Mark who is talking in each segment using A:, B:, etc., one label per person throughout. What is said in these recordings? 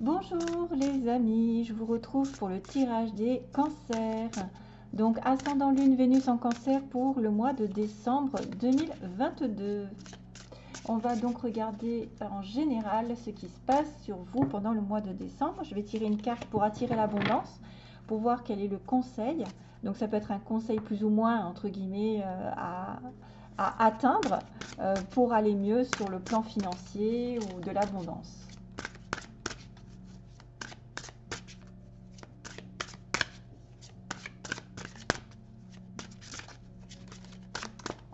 A: Bonjour les amis, je vous retrouve pour le tirage des cancers. Donc ascendant lune Vénus en cancer pour le mois de décembre 2022. On va donc regarder en général ce qui se passe sur vous pendant le mois de décembre. Je vais tirer une carte pour attirer l'abondance, pour voir quel est le conseil. Donc ça peut être un conseil plus ou moins, entre guillemets, euh, à, atteindre euh, pour aller mieux sur le plan financier ou de l'abondance.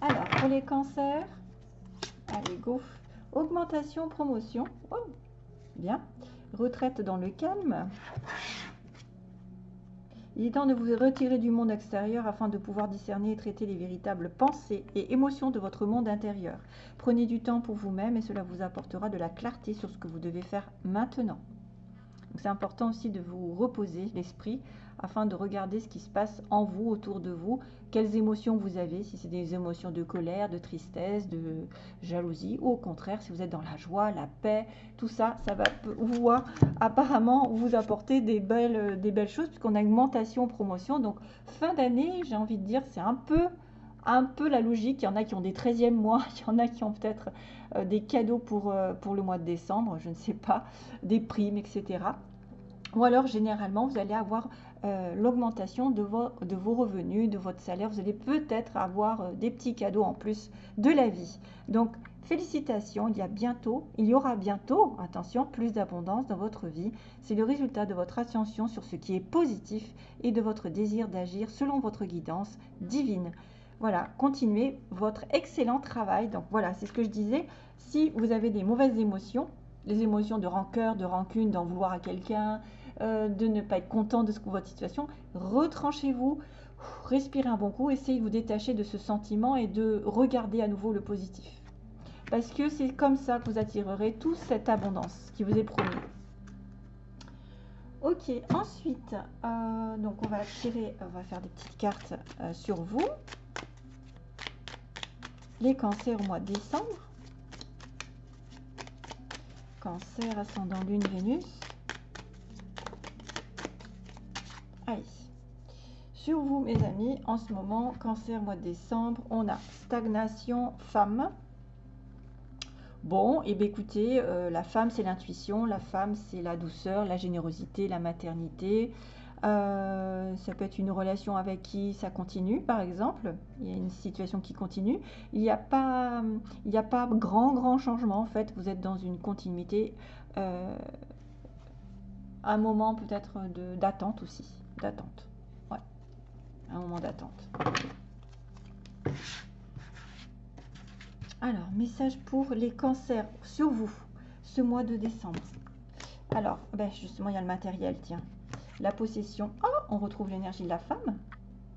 A: Alors, pour les cancers, allez, go. Augmentation, promotion. Oh, bien. Retraite dans le calme. Il est temps de vous retirer du monde extérieur afin de pouvoir discerner et traiter les véritables pensées et émotions de votre monde intérieur. Prenez du temps pour vous-même et cela vous apportera de la clarté sur ce que vous devez faire maintenant. C'est important aussi de vous reposer l'esprit afin de regarder ce qui se passe en vous, autour de vous, quelles émotions vous avez, si c'est des émotions de colère, de tristesse, de jalousie, ou au contraire, si vous êtes dans la joie, la paix, tout ça, ça va pouvoir apparemment vous apporter des belles, des belles choses, puisqu'on a augmentation, promotion. Donc, fin d'année, j'ai envie de dire, c'est un peu un peu la logique. Il y en a qui ont des 13e mois, il y en a qui ont peut-être euh, des cadeaux pour, euh, pour le mois de décembre, je ne sais pas, des primes, etc. Ou alors, généralement, vous allez avoir euh, l'augmentation de vos, revenus, de votre salaire. Vous allez peut-être avoir des petits cadeaux en plus de la vie. Donc, félicitations, il y a bientôt, il y aura bientôt, attention, plus d'abondance dans votre vie. C'est le résultat de votre attention sur ce qui est positif et de votre désir d'agir selon votre guidance divine. Voilà, continuez votre excellent travail. Donc voilà, c'est ce que je disais. Si vous avez des mauvaises émotions, les émotions de rancœur, de rancune, d'en vouloir à quelqu'un, euh, de ne pas être content de votre situation, retranchez-vous, respirez un bon coup, essayez de vous détacher de ce sentiment et de regarder à nouveau le positif. Parce que c'est comme ça que vous attirerez toute cette abondance qui vous est promise. Ok, ensuite, euh, on va tirer, on va faire des petites cartes euh, sur vous. Les cancers au mois de décembre. Cancer, ascendant lune, Vénus. Allez. Sur vous, mes amis, en ce moment, cancer mois de décembre, on a stagnation femme. Bon, et eh bien écoutez, euh, la femme c'est l'intuition, la femme c'est la douceur, la générosité, la maternité. Euh, ça peut être une relation avec qui ça continue, par exemple. Il y a une situation qui continue. Il n'y a pas, il n'y a pas grand grand changement en fait. Vous êtes dans une continuité. Euh, un moment peut-être d'attente aussi d'attente. Ouais, un moment d'attente. Alors, message pour les cancers sur vous, ce mois de décembre. Alors, ben justement, il y a le matériel, tiens. La possession. Oh, on retrouve l'énergie de la femme.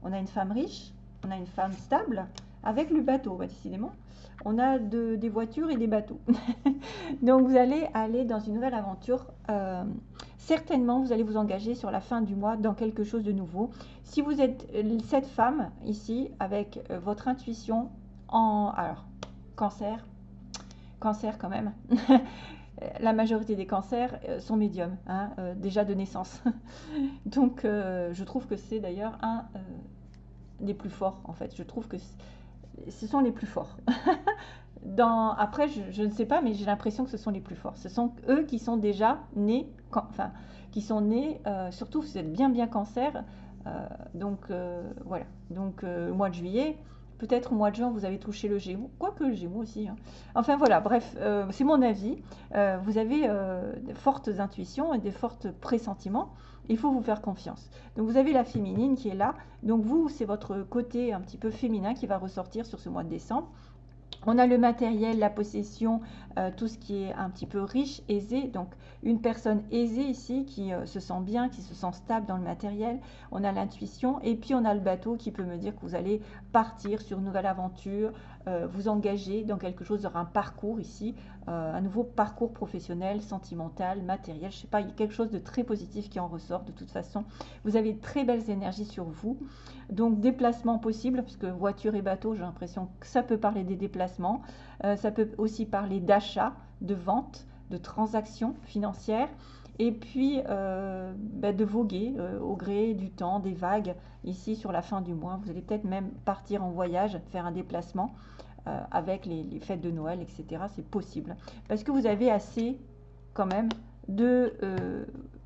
A: On a une femme riche, on a une femme stable, avec le bateau, bah, décidément. On a de, des voitures et des bateaux. Donc, vous allez aller dans une nouvelle aventure euh, certainement vous allez vous engager sur la fin du mois dans quelque chose de nouveau. Si vous êtes euh, cette femme ici avec euh, votre intuition en alors cancer, cancer quand même. la majorité des cancers euh, sont médiums, hein, déjà de naissance. Donc, je trouve que c'est d'ailleurs un des plus forts, en fait. Je trouve que ce sont les plus forts. Après, je, ne sais pas, mais j'ai l'impression que ce sont les plus forts. Ce sont eux qui sont déjà nés, enfin, qui sont nés, euh, surtout vous êtes bien bien cancer. Euh, donc euh, voilà, donc mois de juillet, peut-être au mois de juin vous avez touché le Gémeaux, quoique le Gémeaux aussi. Hein. Enfin voilà, bref, c'est mon avis. vous avez de fortes intuitions et des fortes pressentiments. Il faut vous faire confiance. Donc vous avez la féminine qui est là. Donc vous, c'est votre côté un petit peu féminin qui va ressortir sur ce mois de décembre. On a le matériel, la possession, euh, tout ce qui est un petit peu riche, aisé. Donc une personne aisée ici qui euh, se sent bien, qui se sent stable dans le matériel. On a l'intuition et puis on a le bateau qui peut me dire que vous allez partir sur une nouvelle aventure, vous engager dans quelque chose, dans un parcours ici, un nouveau parcours professionnel, sentimental, matériel. Je ne sais pas, il y a quelque chose de très positif qui en ressort de toute façon. Vous avez de très belles énergies sur vous. Donc déplacement possible, puisque voiture et bateau, j'ai l'impression que ça peut parler des déplacements. Euh, ça peut aussi parler d'achat, de vente, de transactions financières. Et puis euh, ben, de voguer euh, au gré du temps, des vagues, ici sur la fin du mois. Vous allez peut-être même partir en voyage, faire un déplacement euh, avec les, fêtes de Noël, etc. C'est possible. Parce que vous avez assez quand même de...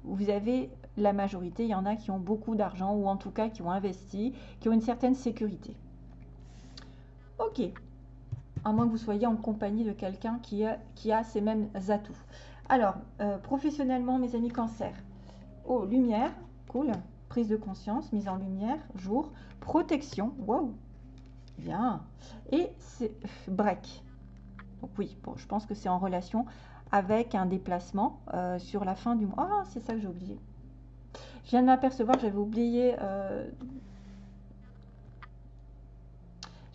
A: vous avez la majorité, il y en a qui ont beaucoup d'argent ou en tout cas qui ont investi, qui ont une certaine sécurité. Ok, à moins que vous soyez en compagnie de quelqu'un qui a, qui a ces mêmes atouts. Alors, euh, professionnellement, mes amis cancer. Oh, lumière, cool. Prise de conscience, mise en lumière, jour. Protection, wow, bien. Et c'est break. Donc oui, je pense que c'est en relation avec un déplacement euh, sur la fin du mois. Ah, c'est ça que j'ai oublié. Je viens de m'apercevoir, j'avais oublié... Euh,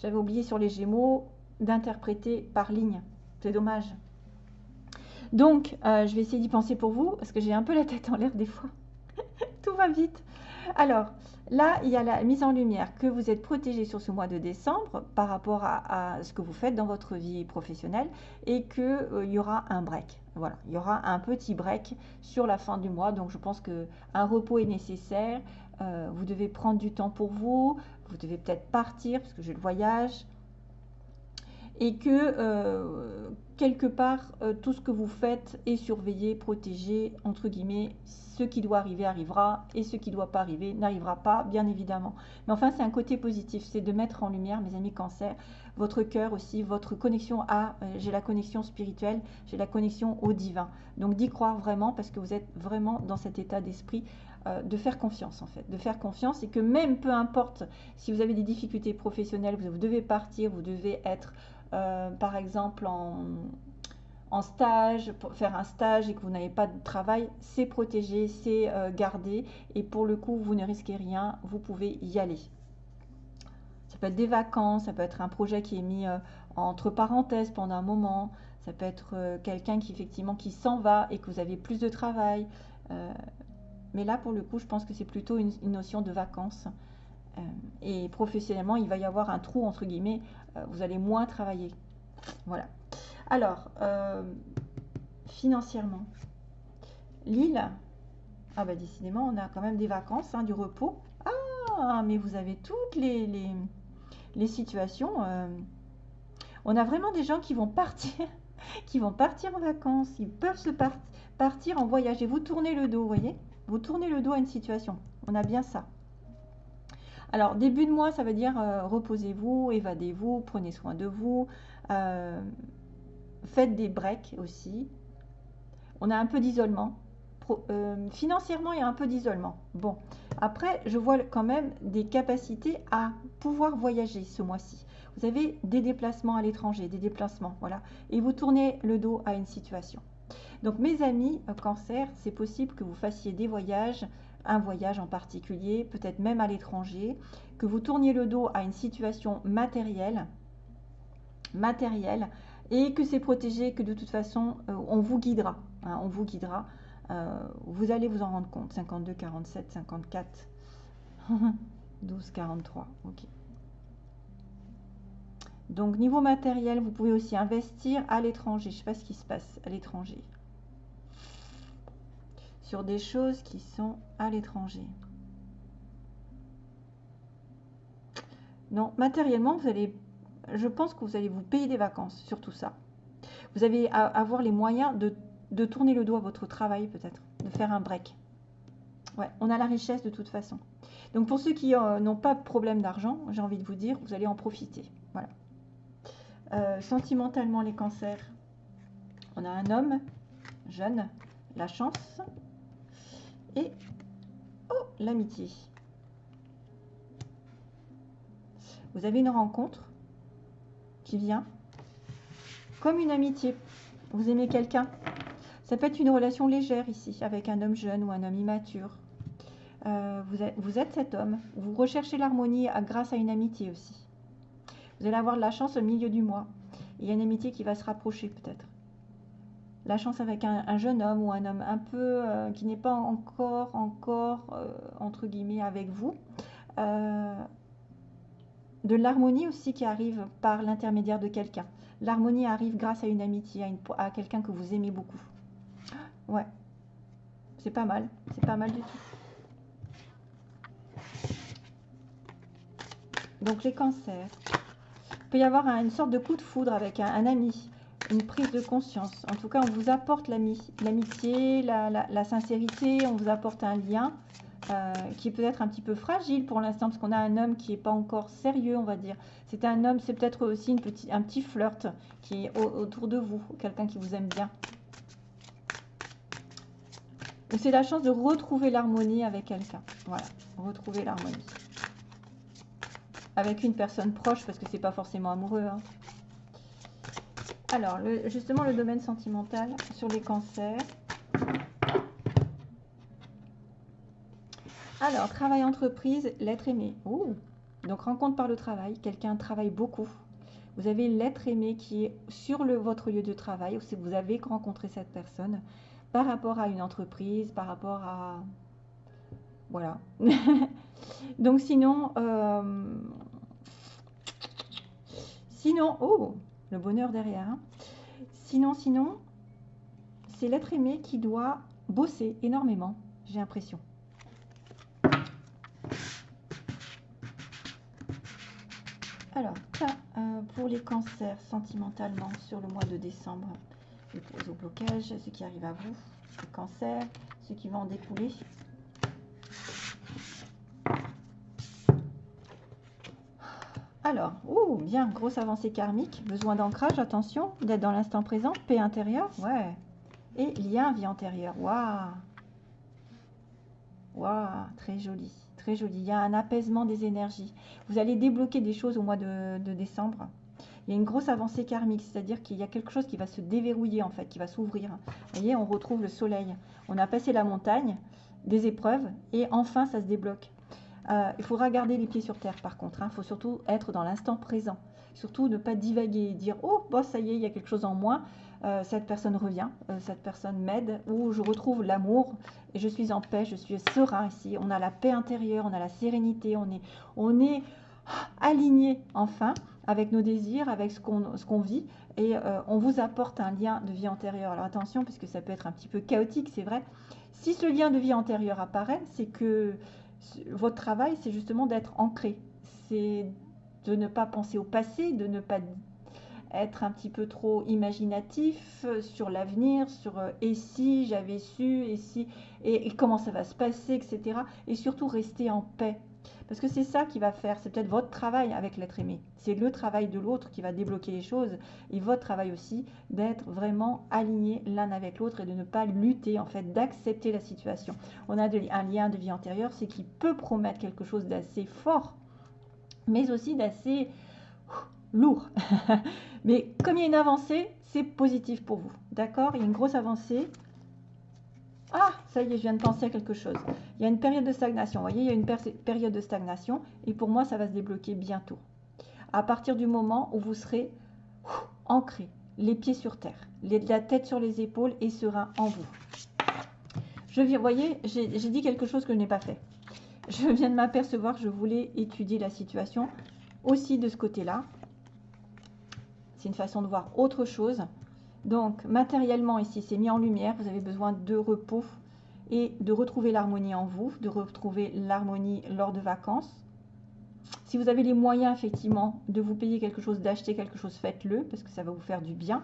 A: j'avais oublié sur les Gémeaux d'interpréter par ligne. C'est dommage. Donc, euh, je vais essayer d'y penser pour vous, parce que j'ai un peu la tête en l'air des fois. Tout va vite. Alors, là, il y a la mise en lumière que vous êtes protégé sur ce mois de décembre par rapport à, ce que vous faites dans votre vie professionnelle et qu'il euh, y aura un break. Voilà, il y aura un petit break sur la fin du mois. Donc, je pense qu'un repos est nécessaire. Euh, vous devez prendre du temps pour vous. Vous devez peut-être partir, parce que j'ai le voyage et que euh, quelque part, euh, tout ce que vous faites est surveillé, protégé, entre guillemets, ce qui doit arriver arrivera et ce qui ne doit pas arriver n'arrivera pas, bien évidemment. Mais enfin, c'est un côté positif, c'est de mettre en lumière, mes amis cancer, votre cœur aussi, votre connexion à, euh, j'ai la connexion spirituelle, j'ai la connexion au divin. Donc d'y croire vraiment parce que vous êtes vraiment dans cet état d'esprit de faire confiance en fait, de faire confiance et que même peu importe si vous avez des difficultés professionnelles, vous devez partir, vous devez être euh, par exemple en, stage, pour faire un stage et que vous n'avez pas de travail, c'est protégé, c'est euh, gardé et pour le coup, vous ne risquez rien, vous pouvez y aller. Ça peut être des vacances, ça peut être un projet qui est mis euh, entre parenthèses pendant un moment, ça peut être quelqu'un qui effectivement qui s'en va et que vous avez plus de travail. Mais là, pour le coup, je pense que c'est plutôt une, notion de vacances. et professionnellement, il va y avoir un trou, entre guillemets, euh, vous allez moins travailler. Voilà. Alors, euh, financièrement, Lille, ah bah décidément, on a quand même des vacances, hein, du repos. Ah, mais vous avez toutes les, situations. Euh, on a vraiment des gens qui vont partir, qui vont partir en vacances, ils peuvent se partir en voyage. Et vous tournez le dos, vous voyez? Vous tournez le dos à une situation. On a bien ça. Alors, début de mois, ça veut dire euh, reposez-vous, évadez-vous, prenez soin de vous, euh, faites des breaks aussi. On a un peu d'isolement. Euh, financièrement, il y a un peu d'isolement. Bon, après, je vois quand même des capacités à pouvoir voyager ce mois-ci. Vous avez des déplacements à l'étranger, des déplacements, voilà. Et vous tournez le dos à une situation. Donc, mes amis, cancer, c'est possible que vous fassiez des voyages un voyage en particulier, peut-être même à l'étranger, que vous tourniez le dos à une situation matérielle, matérielle, et que c'est protégé, que de toute façon, euh, on vous guidera. Hein, on vous guidera. Euh, vous allez vous en rendre compte. 52, 47, 54, 12, 43. Ok. Donc, niveau matériel, vous pouvez aussi investir à l'étranger. Je ne sais pas ce qui se passe à l'étranger sur des choses qui sont à l'étranger. Non, matériellement, vous allez, je pense que vous allez vous payer des vacances sur tout ça. Vous allez avoir les moyens de, tourner le dos à votre travail peut-être, de faire un break. Ouais, on a la richesse de toute façon. Donc pour ceux qui euh, n'ont pas de problème d'argent, j'ai envie de vous dire, vous allez en profiter. Voilà. Euh, sentimentalement, les cancers, on a un homme jeune, la chance, et oh, l'amitié. Vous avez une rencontre qui vient comme une amitié. Vous aimez quelqu'un. Ça peut être une relation légère ici, avec un homme jeune ou un homme immature. Euh, vous, êtes, vous, êtes, cet homme. Vous recherchez l'harmonie grâce à une amitié aussi. Vous allez avoir de la chance au milieu du mois. Il y a une amitié qui va se rapprocher peut-être la chance avec un, jeune homme ou un homme un peu euh, qui n'est pas encore, encore euh, entre guillemets avec vous. Euh, de l'harmonie aussi qui arrive par l'intermédiaire de quelqu'un. L'harmonie arrive grâce à une amitié, à, à quelqu'un que vous aimez beaucoup. Ouais. c'est pas mal. C'est pas mal du tout. Donc les cancers. Peut y avoir une sorte de coup de foudre avec un, ami, une prise de conscience. En tout cas, on vous apporte l'amitié, la, sincérité, on vous apporte un lien euh, qui est peut-être un petit peu fragile pour l'instant, parce qu'on a un homme qui n'est pas encore sérieux, on va dire. C'est un homme, c'est peut-être aussi un petit flirt qui est autour de vous, quelqu'un qui vous aime bien. C'est la chance de retrouver l'harmonie avec quelqu'un. Voilà, retrouver l'harmonie avec une personne proche parce que c'est pas forcément amoureux. Hein. Alors, justement, le domaine sentimental sur les cancers. Alors, travail entreprise, l'être aimé. donc rencontre par le travail, quelqu'un travaille beaucoup. Vous avez l'être aimé qui est sur votre lieu de travail, si vous avez rencontré cette personne par rapport à une entreprise, par rapport à... Voilà. donc sinon, euh, Sinon, oh, le bonheur derrière. Hein. Sinon, sinon, c'est l'être aimé qui doit bosser énormément, j'ai l'impression. Alors, euh, pour les cancers sentimentalement sur le mois de décembre, pose au blocage ce qui arrive à vous, les cancers, ce qui va en découler. Alors, oh, bien, grosse avancée karmique, besoin d'ancrage, attention, d'être dans l'instant présent, paix intérieure, ouais. Et lien vie antérieure, waouh. Waouh, très joli, très joli. Il y a un apaisement des énergies. Vous allez débloquer des choses au mois de, décembre. Il y a une grosse avancée karmique, c'est-à-dire qu'il y a quelque chose qui va se déverrouiller en fait, qui va s'ouvrir. Vous voyez, on retrouve le soleil. On a passé la montagne, des épreuves, et enfin ça se débloque. Euh, il faudra garder les pieds sur terre par contre. Il hein. faut surtout être dans l'instant présent. Surtout ne pas divaguer et dire Oh, bon, ça y est, il y a quelque chose en moi. Euh, cette personne revient, euh, cette personne m'aide, ou je retrouve l'amour et je suis en paix, je suis serein ici. On a la paix intérieure, on a la sérénité, on est, on est aligné enfin avec nos désirs, avec ce qu'on vit, et on vous apporte un lien de vie antérieure. Alors attention, puisque ça peut être un petit peu chaotique, c'est vrai. Si ce lien de vie antérieure apparaît, c'est que votre travail, c'est justement d'être ancré. C'est de ne pas penser au passé, de ne pas être un petit peu trop imaginatif sur l'avenir, sur euh, et si j'avais su, et si, et, comment ça va se passer, etc. Et surtout rester en paix parce que c'est ça qui va faire, c'est peut-être votre travail avec l'être aimé. C'est le travail de l'autre qui va débloquer les choses et votre travail aussi d'être vraiment aligné l'un avec l'autre et de ne pas lutter, en fait, d'accepter la situation. On a un lien de vie antérieure, c'est qui peut promettre quelque chose d'assez fort, mais aussi d'assez lourd. mais comme il y a une avancée, c'est positif pour vous. D'accord? Il y a une grosse avancée. Ah, ça y est, je viens de penser à quelque chose. Il y a une période de stagnation. Vous voyez, il y a une période de stagnation. Et pour moi, ça va se débloquer bientôt. À partir du moment où vous serez ancré, les pieds sur terre, la tête sur les épaules et serein en vous. Je viens, vous voyez, j'ai dit quelque chose que je n'ai pas fait. Je viens de m'apercevoir je voulais étudier la situation aussi de ce côté-là. C'est une façon de voir autre chose. Donc, matériellement, ici, c'est mis en lumière. Vous avez besoin de repos et de retrouver l'harmonie en vous, de retrouver l'harmonie lors de vacances. Si vous avez les moyens, effectivement, de vous payer quelque chose, d'acheter quelque chose, faites-le, parce que ça va vous faire du bien.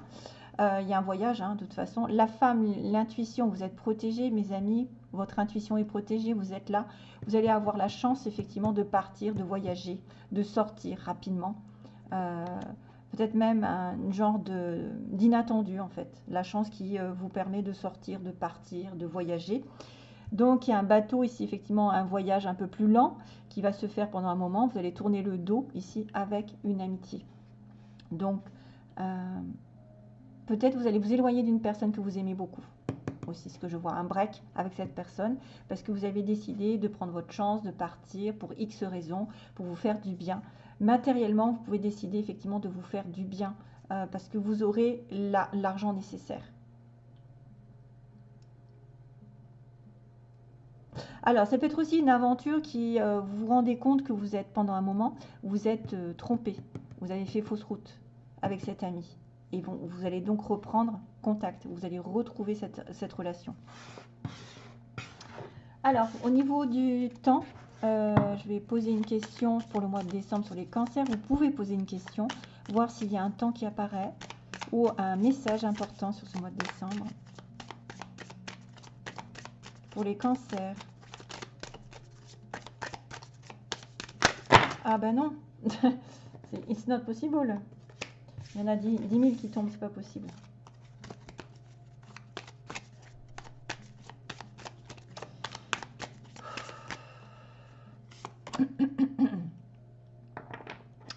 A: Euh, il y a un voyage, hein, de toute façon. La femme, l'intuition, vous êtes protégés, mes amis. Votre intuition est protégée, vous êtes là. Vous allez avoir la chance, effectivement, de partir, de voyager, de sortir rapidement. Euh, peut-être même un genre d'inattendu en fait, la chance qui euh, vous permet de sortir, de partir, de voyager. Donc il y a un bateau ici, effectivement un voyage un peu plus lent qui va se faire pendant un moment. Vous allez tourner le dos ici avec une amitié. Donc euh, peut-être vous allez vous éloigner d'une personne que vous aimez beaucoup. Aussi ce que je vois, un break avec cette personne parce que vous avez décidé de prendre votre chance, de partir pour X raisons, pour vous faire du bien matériellement, vous pouvez décider effectivement de vous faire du bien euh, parce que vous aurez l'argent nécessaire. Alors, ça peut être aussi une aventure qui euh, vous vous rendez compte que vous êtes, pendant un moment, vous êtes euh, trompé. Vous avez fait fausse route avec cet ami. Et vous allez donc reprendre contact. Vous allez retrouver cette relation. Alors, au niveau du temps, euh, je vais poser une question pour le mois de décembre sur les cancers. Vous pouvez poser une question, voir s'il y a un temps qui apparaît ou un message important sur ce mois de décembre. Pour les cancers. Ah ben non, it's not possible. Il y en a 10, 000 qui tombent, c'est pas possible.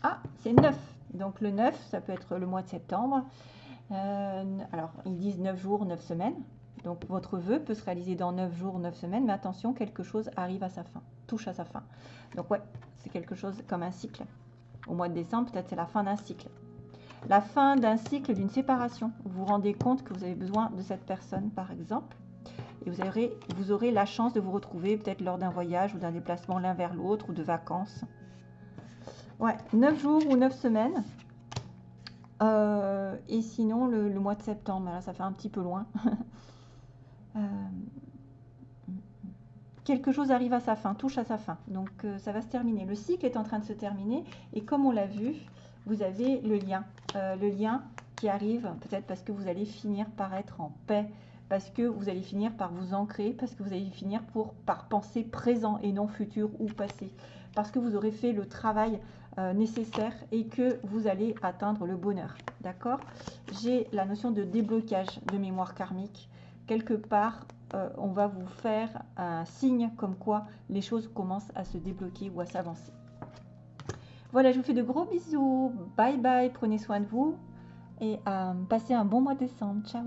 A: Ah, c'est 9. Donc le 9, ça peut être le mois de septembre. Euh, alors, ils disent 9 jours, 9 semaines. Donc votre vœu peut se réaliser dans 9 jours, 9 semaines. Mais attention, quelque chose arrive à sa fin, touche à sa fin. Donc ouais, c'est quelque chose comme un cycle. Au mois de décembre, peut-être c'est la fin d'un cycle. La fin d'un cycle d'une séparation. Vous vous rendez compte que vous avez besoin de cette personne, par exemple. Et vous aurez, vous aurez la chance de vous retrouver peut-être lors d'un voyage ou d'un déplacement l'un vers l'autre ou de vacances. Ouais, 9 jours ou 9 semaines. Euh, et sinon, le, mois de septembre, ça fait un petit peu loin. Euh, quelque chose arrive à sa fin, touche à sa fin. Donc, euh, ça va se terminer. Le cycle est en train de se terminer. Et comme on l'a vu, vous avez le lien. le lien qui arrive, peut-être parce que vous allez finir par être en paix, parce que vous allez finir par vous ancrer, parce que vous allez finir pour, par penser présent et non futur ou passé, parce que vous aurez fait le travail euh, nécessaire et que vous allez atteindre le bonheur. D'accord? J'ai la notion de déblocage de mémoire karmique. Quelque part, euh, on va vous faire un signe comme quoi les choses commencent à se débloquer ou à s'avancer. Voilà, je vous fais de gros bisous. Bye bye, prenez soin de vous et euh, passez un bon mois de décembre. Ciao